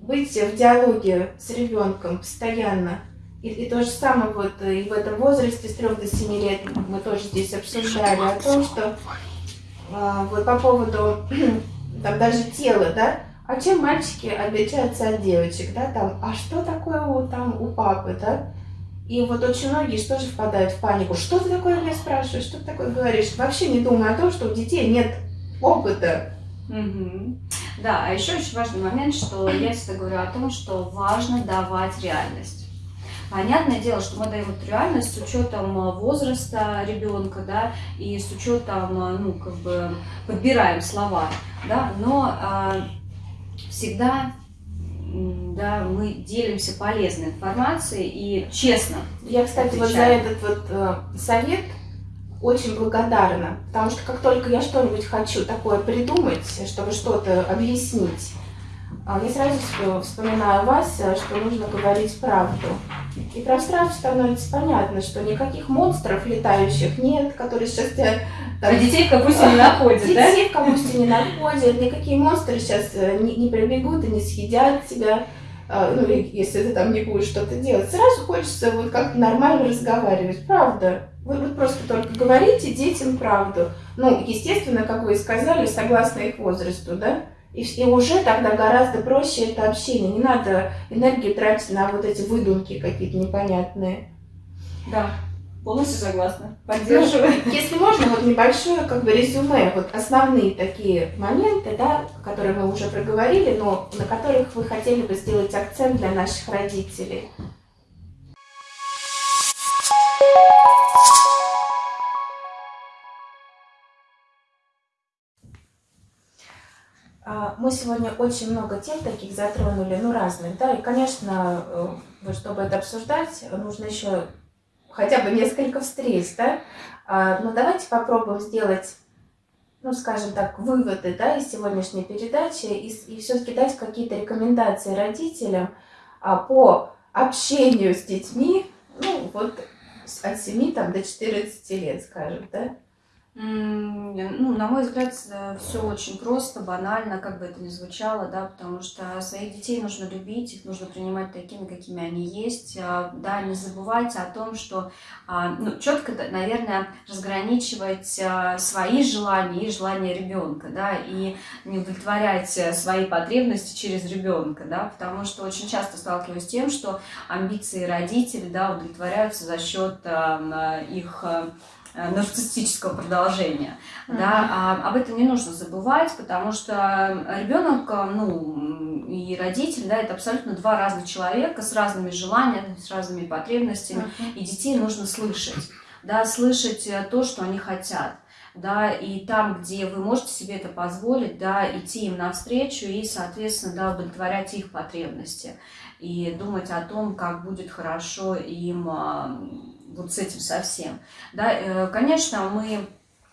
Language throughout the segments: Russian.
Быть в диалоге с ребенком постоянно. И, и то же самое вот э, и в этом возрасте с 3 до 7 лет мы тоже здесь обсуждали о том, что а, вот по поводу там даже тела, да, а чем мальчики отличаются от девочек, да, там, а что такое у, там у папы, да, и вот очень многие что же впадают в панику, что ты такое меня спрашиваешь, что ты такое говоришь, вообще не думая о том, что у детей нет опыта. Угу. Да, а еще очень важный момент, что я всегда говорю о том, что важно давать реальность. Понятное дело, что мы даем эту реальность с учетом э, возраста ребенка, да, и с учетом, э, ну, как бы, подбираем слова, да, но э, всегда да, мы делимся полезной информацией и честно. Я, кстати, отвечаем. вот за этот вот э, совет очень благодарна, потому что как только я что-нибудь хочу такое придумать, чтобы что-то объяснить, а, я сразу вспоминаю вас, э, что нужно говорить правду. И прям сразу становится понятно, что никаких монстров летающих нет, которые сейчас тебя... Там, а детей в капусте не находят, детей да? Детей в капусте не находят, никакие монстры сейчас э, не, не прибегут и не съедят тебя, а, ну, если ты там не будешь что-то делать. Сразу хочется вот как нормально разговаривать, правда. Вы, вы просто только говорите детям правду. Ну, естественно, как вы и сказали, согласно их возрасту, да? И, и уже тогда гораздо проще это общение. Не надо энергию тратить на вот эти выдумки какие-то непонятные. Да, полностью согласна. Поддерживаю. Ну, если можно, вот небольшое как бы резюме, вот основные такие моменты, да, которые мы уже проговорили, но на которых вы хотели бы сделать акцент для наших родителей. Мы сегодня очень много тем таких затронули, ну разных, да, и, конечно, э, чтобы это обсуждать, нужно еще хотя бы несколько встреч, да, а, но давайте попробуем сделать, ну, скажем так, выводы, да, из сегодняшней передачи и, и все-таки дать какие-то рекомендации родителям а, по общению с детьми, ну, вот от 7 там, до 14 лет, скажем, да. Ну, на мой взгляд, э, все очень просто, банально, как бы это ни звучало, да, потому что своих детей нужно любить, их нужно принимать такими, какими они есть, а, да, не забывать о том, что, а, ну, четко, наверное, разграничивать а, свои желания и желания ребенка, да, и не удовлетворять э, свои потребности через ребенка, да, потому что очень часто сталкиваюсь с тем, что амбиции родителей, да, удовлетворяются за счет их Э, нарциссического продолжения. Mm-hmm. Да, а, об этом не нужно забывать, потому что ребенок, э, ну, и родитель, да, это абсолютно два разных человека с разными желаниями, с разными потребностями, mm-hmm. и детей нужно слышать, да, слышать э, то, что они хотят да, и там, где вы можете себе это позволить, да, идти им навстречу и, соответственно, да, удовлетворять их потребности и думать о том, как будет хорошо им вот с этим совсем. Да, э, конечно, мы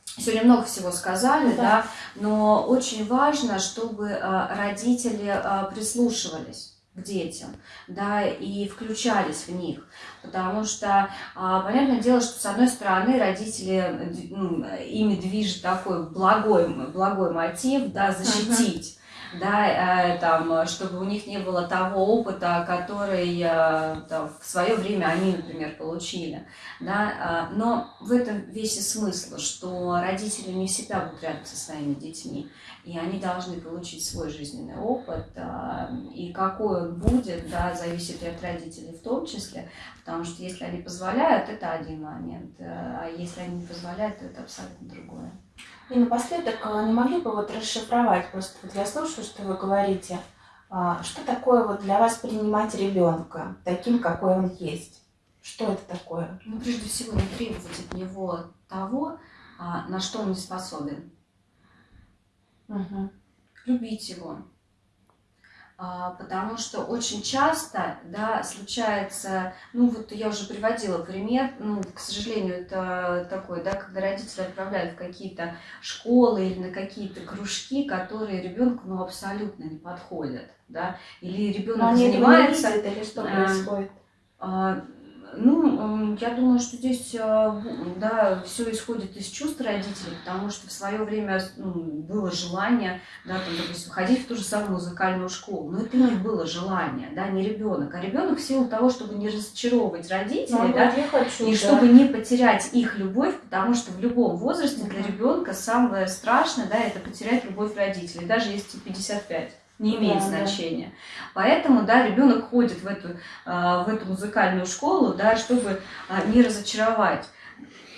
сегодня много всего сказали, да. да, но очень важно, чтобы э, родители э, прислушивались к детям, да, и включались в них, потому что, а, понятное дело, что, с одной стороны, родители, ими движет такой благой, благой мотив, да, защитить, да, э, там, чтобы у них не было того опыта, который э, там, в свое время они, например, получили. Да, э, но в этом весь и смысл, что родители не всегда будут рядом со своими детьми, и они должны получить свой жизненный опыт, и какой он будет, да, зависит и от родителей в том числе, потому что если они позволяют, это один момент, а если они не позволяют, то это абсолютно другое. И напоследок, а, не могли бы вот расшифровать, просто вот я слушаю, что вы говорите, а, что такое вот для вас принимать ребенка таким, какой он есть? Что это такое? Ну, прежде всего, не требовать от него того, а, на что он не способен. Угу. Любить его, потому что очень часто, да, случается, ну вот я уже приводила пример, ну, к сожалению, это такой, да, когда родители отправляют в какие-то школы или на какие-то кружки, которые ребенку, ну, абсолютно не подходят, да, или ребенок занимается... или что происходит? Ну, я думаю, что здесь, э, да, все исходит из чувств родителей, потому что в свое время ну, было желание, да, там, допустим, ходить в ту же самую музыкальную школу, но это не было желание, да, не ребенок, а ребенок в силу того, чтобы не разочаровывать родителей, Ну, да, хочу, и да. чтобы не потерять их любовь, потому что в любом возрасте для ребенка самое страшное, да, это потерять любовь родителей, даже если тебе 55 не имеет Да, да. значения. Поэтому, да, ребенок ходит в эту, а, в эту музыкальную школу, да, чтобы а, не разочаровать.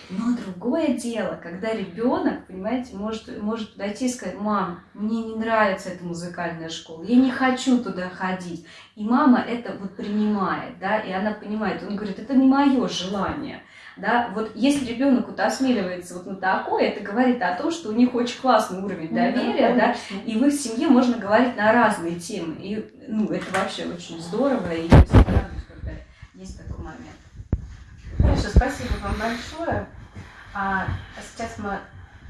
Но другое дело, когда ребенок, понимаете, может, может подойти и сказать, мам, мне не нравится эта музыкальная школа, я не хочу туда ходить. И мама это вот принимает, да, и она понимает, он говорит, это не мое желание. Да, вот если ребенок вот осмеливается вот на такое, это говорит о том, что у них очень классный уровень Ну да, доверия, да, конечно. и в их семье можно говорить на разные темы. И ну, это вообще очень здорово, и я всегда радуюсь, когда есть такой момент. Хорошо, спасибо вам большое. А сейчас мы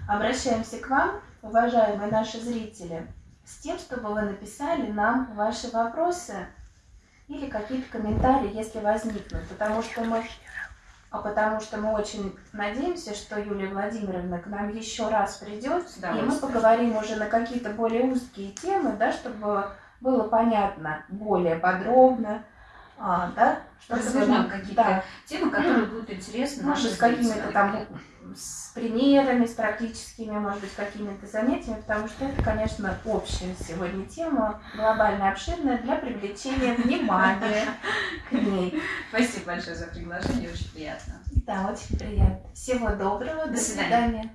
обращаемся к вам, уважаемые наши зрители, с тем, чтобы вы написали нам ваши вопросы или какие-то комментарии, если возникнут, потому что мы а потому что мы очень надеемся, что Юлия Владимировна к нам еще раз придет, и мы поговорим уже на какие-то более узкие темы, да, чтобы было понятно более подробно, а, да, чтобы Развернем какие-то да, темы, которые будут интересны может, с какими-то там с примерами, с практическими, может быть, какими-то занятиями, потому что это, конечно, общая сегодня тема, глобально обширная, для привлечения внимания к ней. Спасибо большое за приглашение, очень приятно. Да, очень приятно. Всего доброго, До свидания.